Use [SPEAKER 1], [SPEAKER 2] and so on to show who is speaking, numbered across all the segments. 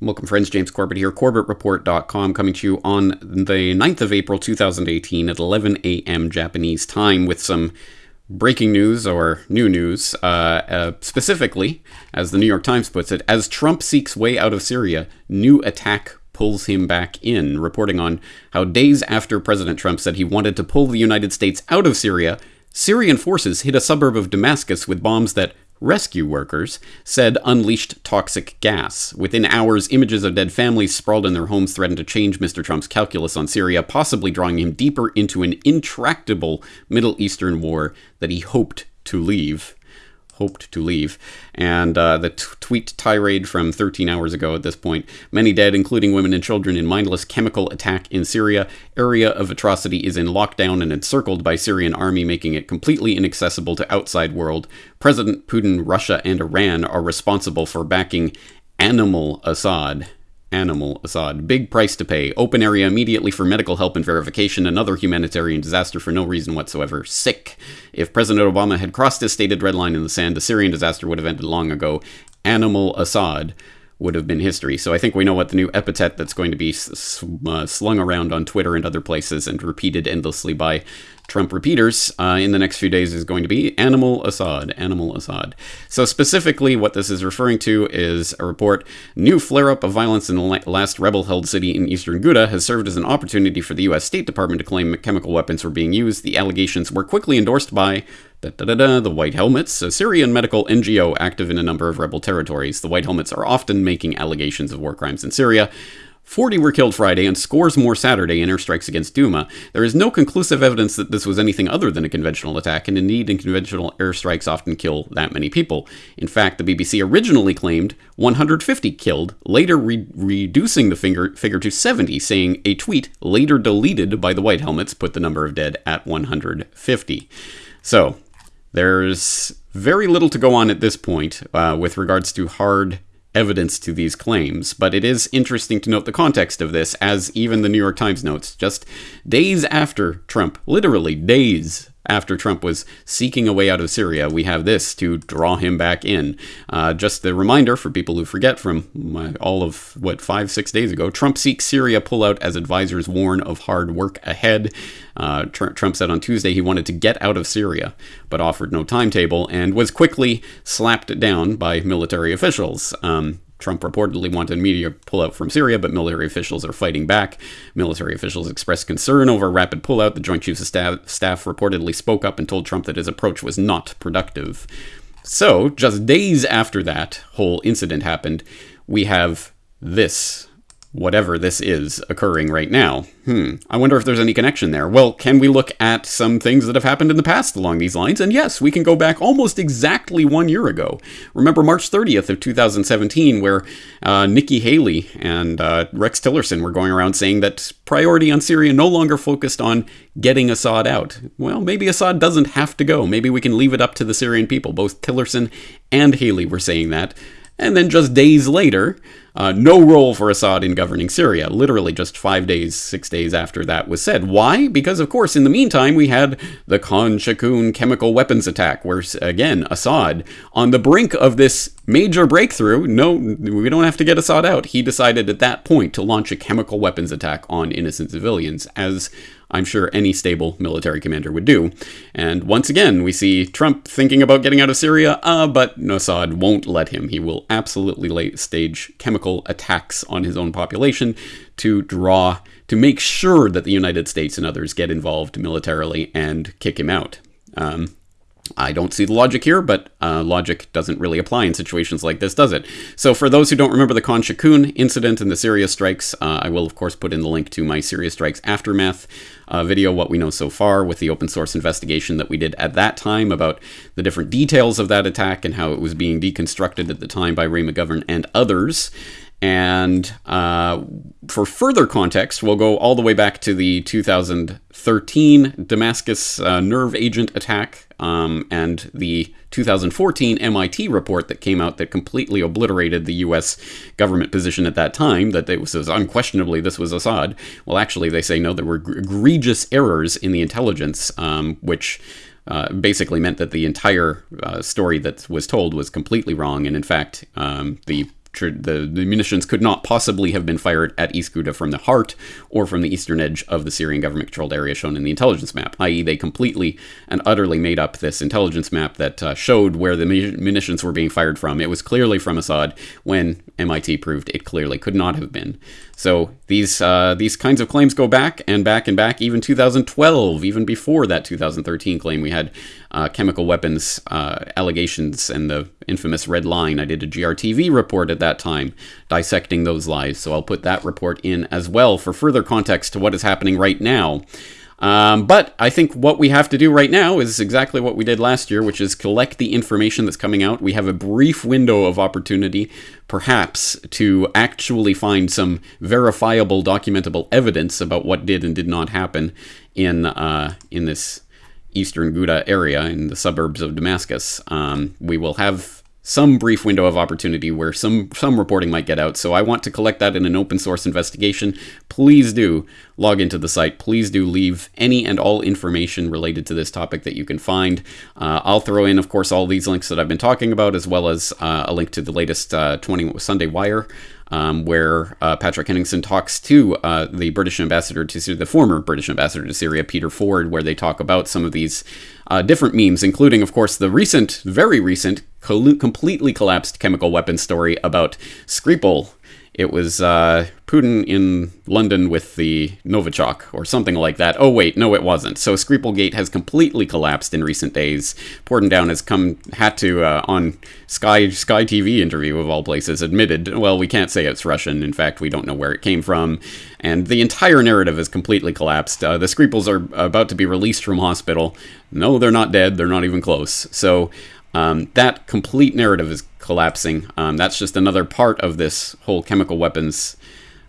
[SPEAKER 1] Welcome, friends. James Corbett here, CorbettReport.com, coming to you on the 9th of April 2018 at 11 a.m. Japanese time with some breaking news or new news. Uh, uh, specifically, as the New York Times puts it, as Trump seeks way out of Syria, new attack pulls him back in, reporting on how days after President Trump said he wanted to pull the United States out of Syria, Syrian forces hit a suburb of Damascus with bombs that rescue workers said unleashed toxic gas. Within hours, images of dead families sprawled in their homes threatened to change Mr. Trump's calculus on Syria, possibly drawing him deeper into an intractable Middle Eastern war that he hoped to leave hoped to leave. And uh, the tweet tirade from 13 hours ago at this point many dead, including women and children, in mindless chemical attack in Syria. Area of atrocity is in lockdown and encircled by Syrian army, making it completely inaccessible to outside world. President Putin, Russia, and Iran are responsible for backing animal Assad animal Assad. Big price to pay. Open area immediately for medical help and verification. Another humanitarian disaster for no reason whatsoever. Sick. If President Obama had crossed his stated red line in the sand, the Syrian disaster would have ended long ago. Animal Assad would have been history. So I think we know what the new epithet that's going to be uh, slung around on Twitter and other places and repeated endlessly by Trump repeaters uh, in the next few days is going to be Animal Assad. Animal Assad. So, specifically, what this is referring to is a report new flare up of violence in the last rebel held city in eastern Ghouta has served as an opportunity for the U.S. State Department to claim chemical weapons were being used. The allegations were quickly endorsed by the White Helmets, a Syrian medical NGO active in a number of rebel territories. The White Helmets are often making allegations of war crimes in Syria. 40 were killed Friday and scores more Saturday in airstrikes against Duma. There is no conclusive evidence that this was anything other than a conventional attack, and indeed, conventional airstrikes often kill that many people. In fact, the BBC originally claimed 150 killed, later re- reducing the figure, figure to 70, saying a tweet later deleted by the White Helmets put the number of dead at 150. So, there's very little to go on at this point uh, with regards to hard evidence to these claims, but it is interesting to note the context of this, as even the New York Times notes. Just days after Trump, literally days after Trump was seeking a way out of Syria, we have this to draw him back in. Uh, just a reminder for people who forget from my, all of what five, six days ago Trump seeks Syria pullout as advisors warn of hard work ahead. Uh, Tr- Trump said on Tuesday he wanted to get out of Syria, but offered no timetable and was quickly slapped down by military officials. Um, Trump reportedly wanted media pullout from Syria, but military officials are fighting back. Military officials expressed concern over rapid pullout. The Joint Chiefs of Staff, Staff reportedly spoke up and told Trump that his approach was not productive. So, just days after that whole incident happened, we have this whatever this is occurring right now. Hmm, I wonder if there's any connection there. Well, can we look at some things that have happened in the past along these lines? And yes, we can go back almost exactly one year ago. Remember March 30th of 2017, where uh, Nikki Haley and uh, Rex Tillerson were going around saying that priority on Syria no longer focused on getting Assad out. Well, maybe Assad doesn't have to go. Maybe we can leave it up to the Syrian people. Both Tillerson and Haley were saying that. And then just days later, uh, no role for Assad in governing Syria, literally just five days, six days after that was said. Why? Because, of course, in the meantime, we had the Khan Shaykhun chemical weapons attack, where, again, Assad, on the brink of this major breakthrough, no, we don't have to get Assad out. He decided at that point to launch a chemical weapons attack on innocent civilians, as I'm sure any stable military commander would do. And once again, we see Trump thinking about getting out of Syria, uh, but Assad won't let him. He will absolutely stage chemical attacks on his own population to draw, to make sure that the United States and others get involved militarily and kick him out. Um, I don't see the logic here, but uh, logic doesn't really apply in situations like this, does it? So, for those who don't remember the Khan Shaykhun incident and the Syria strikes, uh, I will, of course, put in the link to my Syria strikes aftermath uh, video, what we know so far, with the open source investigation that we did at that time about the different details of that attack and how it was being deconstructed at the time by Ray McGovern and others. And uh, for further context, we'll go all the way back to the 2013 Damascus uh, nerve agent attack um, and the 2014 MIT report that came out that completely obliterated the U.S. government position at that time that it was unquestionably this was Assad. Well, actually, they say no, there were egregious errors in the intelligence, um, which. Uh, basically meant that the entire uh, story that was told was completely wrong, and in fact, um, the the, the munitions could not possibly have been fired at East Ghouta from the heart or from the eastern edge of the Syrian government controlled area shown in the intelligence map, i.e., they completely and utterly made up this intelligence map that uh, showed where the munitions were being fired from. It was clearly from Assad when MIT proved it clearly could not have been. So these uh, these kinds of claims go back and back and back, even 2012, even before that 2013 claim. We had uh, chemical weapons uh, allegations and the infamous red line. I did a GRTV report at that time dissecting those lies, so I'll put that report in as well for further context to what is happening right now. Um, but I think what we have to do right now is exactly what we did last year, which is collect the information that's coming out. We have a brief window of opportunity, perhaps, to actually find some verifiable, documentable evidence about what did and did not happen in uh, in this eastern Ghouta area in the suburbs of Damascus. Um, we will have some brief window of opportunity where some some reporting might get out. So I want to collect that in an open source investigation. Please do log into the site. Please do leave any and all information related to this topic that you can find. Uh, I'll throw in, of course, all these links that I've been talking about, as well as uh, a link to the latest uh, 20 Sunday Wire um, where uh, Patrick Henningsen talks to uh, the British ambassador to Syria, the former British ambassador to Syria, Peter Ford, where they talk about some of these uh, different memes, including, of course, the recent, very recent, completely collapsed chemical weapons story about Skripal it was uh, Putin in London with the Novichok or something like that. Oh wait, no, it wasn't. So Skripalgate has completely collapsed in recent days. Porton Down has come had to uh, on Sky Sky TV interview of all places admitted, well, we can't say it's Russian. In fact, we don't know where it came from, and the entire narrative has completely collapsed. Uh, the Skripals are about to be released from hospital. No, they're not dead. They're not even close. So um, that complete narrative is collapsing. Um, that's just another part of this whole chemical weapons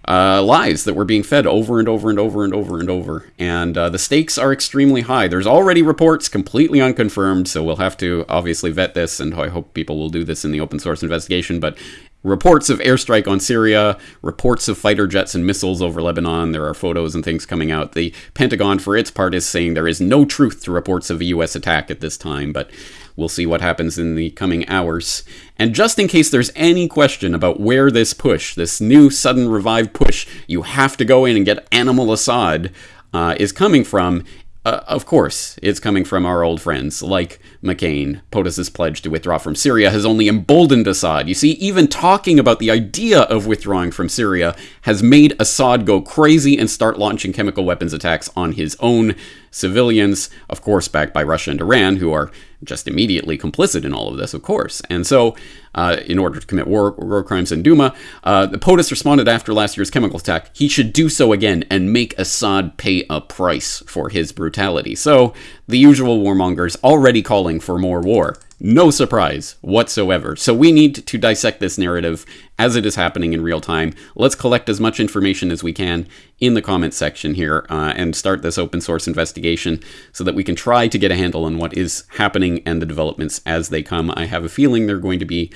[SPEAKER 1] uh, lies that we're being fed over and over and over and over and over. And uh, the stakes are extremely high. There's already reports completely unconfirmed, so we'll have to obviously vet this, and I hope people will do this in the open source investigation. But reports of airstrike on Syria, reports of fighter jets and missiles over Lebanon. There are photos and things coming out. The Pentagon, for its part, is saying there is no truth to reports of a U.S. attack at this time, but we'll see what happens in the coming hours. And just in case there's any question about where this push, this new sudden revived push, you have to go in and get Animal Assad. Uh, is coming from uh, of course, it's coming from our old friends like McCain. POTUS's pledge to withdraw from Syria has only emboldened Assad. You see, even talking about the idea of withdrawing from Syria has made Assad go crazy and start launching chemical weapons attacks on his own civilians, of course, backed by Russia and Iran, who are just immediately complicit in all of this, of course. And so, uh, in order to commit war, war crimes in Duma, uh, the POTUS responded after last year's chemical attack. He should do so again and make Assad pay a price for his brutality. So, the usual warmongers already calling for more war. No surprise whatsoever. So we need to dissect this narrative as it is happening in real time. Let's collect as much information as we can in the comments section here uh, and start this open source investigation so that we can try to get a handle on what is happening and the developments as they come. I have a feeling they're going to be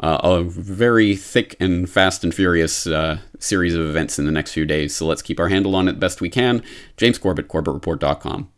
[SPEAKER 1] uh, a very thick and fast and furious uh, series of events in the next few days. So let's keep our handle on it best we can. James Corbett, CorbettReport.com.